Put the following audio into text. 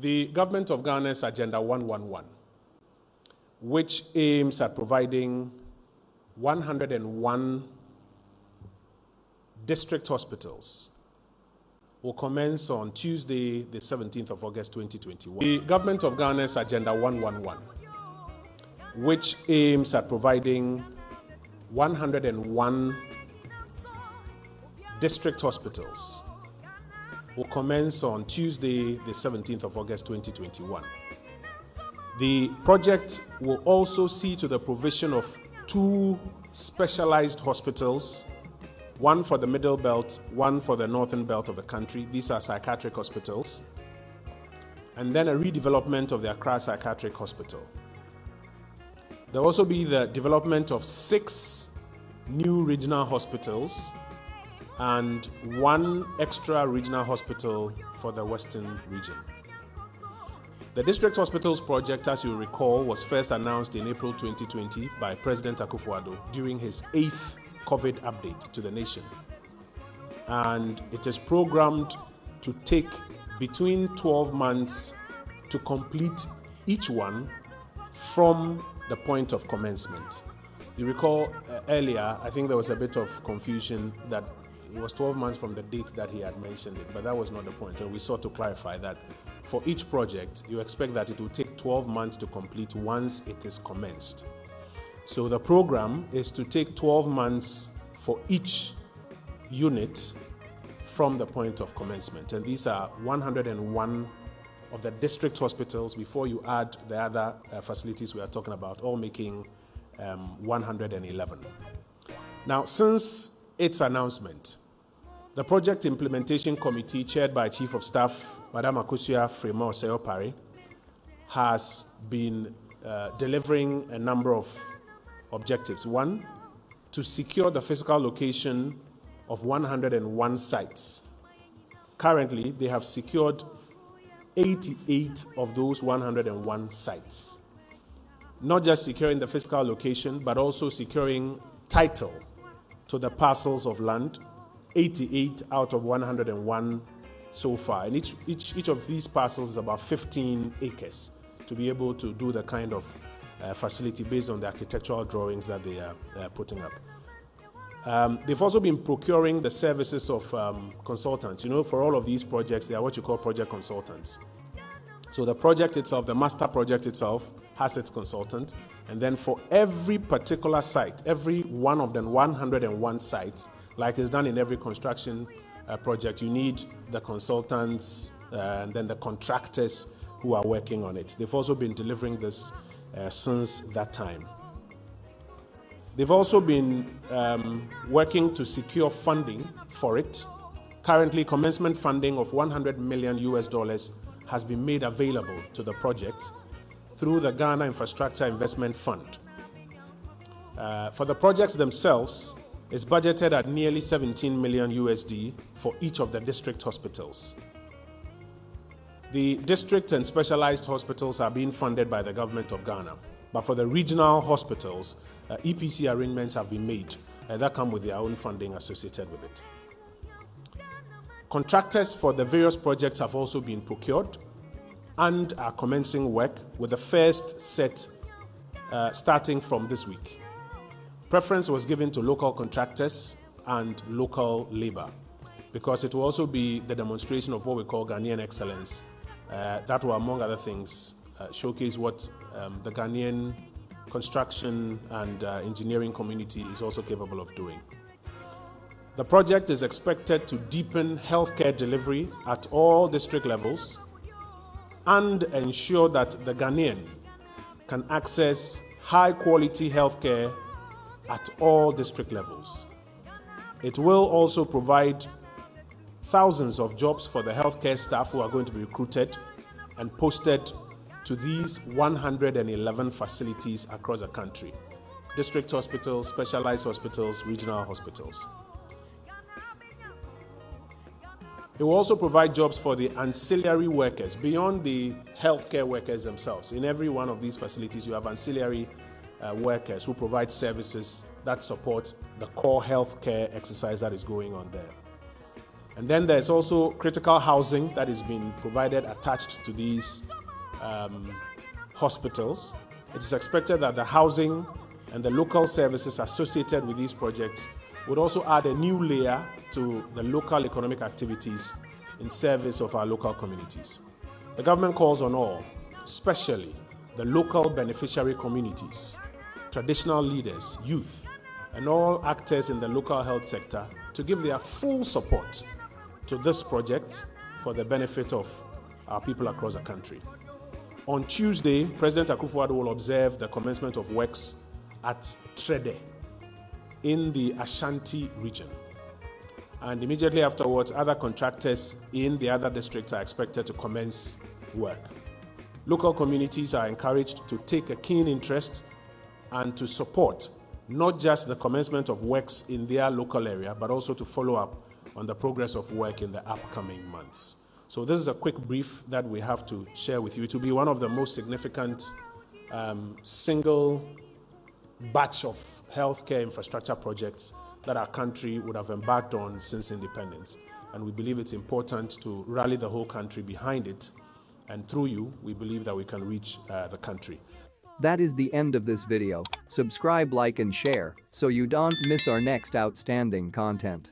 The government of Ghana's Agenda 111, which aims at providing 101 district hospitals, will commence on Tuesday, the 17th of August 2021. The government of Ghana's Agenda 111, which aims at providing 101 district hospitals, will commence on Tuesday, the 17th of August 2021. The project will also see to the provision of two specialized hospitals one for the middle belt, one for the northern belt of the country. These are psychiatric hospitals. And then a redevelopment of the Accra Psychiatric Hospital. There will also be the development of six new regional hospitals and one extra regional hospital for the Western region. The District Hospitals project, as you recall, was first announced in April 2020 by President Akufo-Addo during his eighth COVID update to the nation. And it is programmed to take between 12 months to complete each one from the point of commencement. You recall uh, earlier, I think there was a bit of confusion that it was 12 months from the date that he had mentioned it, but that was not the point. And we sought to clarify that for each project, you expect that it will take 12 months to complete once it is commenced. So the program is to take 12 months for each unit from the point of commencement. And these are 101 of the district hospitals before you add the other uh, facilities we are talking about, all making um, 111. Now, since its announcement, the Project Implementation Committee, chaired by Chief of Staff Madame Akosua Frema Osei-Opare, has been uh, delivering a number of objectives. One, to secure the physical location of 101 sites. Currently, they have secured 88 of those 101 sites. Not just securing the physical location, but also securing title to the parcels of land, 88 out of 101 so far. And each, each, each of these parcels is about 15 acres to be able to do the kind of uh, facility based on the architectural drawings that they are uh, putting up. Um, they've also been procuring the services of um, consultants. You know, for all of these projects, they are what you call project consultants. So the project itself, the master project itself, has its consultant. And then for every particular site, every one of the 101 sites, like is done in every construction uh, project, you need the consultants uh, and then the contractors who are working on it. They've also been delivering this uh, since that time. They've also been um, working to secure funding for it. Currently, commencement funding of 100 million US dollars has been made available to the project through the Ghana Infrastructure Investment Fund. Uh, for the projects themselves, it's budgeted at nearly 17 million USD for each of the district hospitals. The district and specialized hospitals are being funded by the government of Ghana, but for the regional hospitals, uh, EPC arrangements have been made uh, that come with their own funding associated with it. Contractors for the various projects have also been procured and are commencing work with the first set uh, starting from this week. Preference was given to local contractors and local labor because it will also be the demonstration of what we call Ghanaian excellence uh, that will, among other things, uh, showcase what um, the Ghanaian construction and uh, engineering community is also capable of doing. The project is expected to deepen healthcare delivery at all district levels and ensure that the Ghanaian can access high quality healthcare at all district levels. It will also provide thousands of jobs for the healthcare staff who are going to be recruited and posted to these 111 facilities across the country district hospitals, specialized hospitals, regional hospitals. It will also provide jobs for the ancillary workers beyond the healthcare workers themselves. In every one of these facilities, you have ancillary uh, workers who provide services that support the core healthcare exercise that is going on there. And then there's also critical housing that is being provided attached to these um, hospitals. It is expected that the housing and the local services associated with these projects would also add a new layer to the local economic activities in service of our local communities. The government calls on all, especially the local beneficiary communities, traditional leaders, youth, and all actors in the local health sector to give their full support to this project for the benefit of our people across the country. On Tuesday, President Akufo-Addo will observe the commencement of works at Trede in the Ashanti region. And immediately afterwards, other contractors in the other districts are expected to commence work. Local communities are encouraged to take a keen interest and to support not just the commencement of works in their local area, but also to follow up on the progress of work in the upcoming months. So, this is a quick brief that we have to share with you. It will be one of the most significant um, single batch of healthcare infrastructure projects that our country would have embarked on since independence. And we believe it's important to rally the whole country behind it. And through you, we believe that we can reach uh, the country. That is the end of this video, subscribe like and share, so you don't miss our next outstanding content.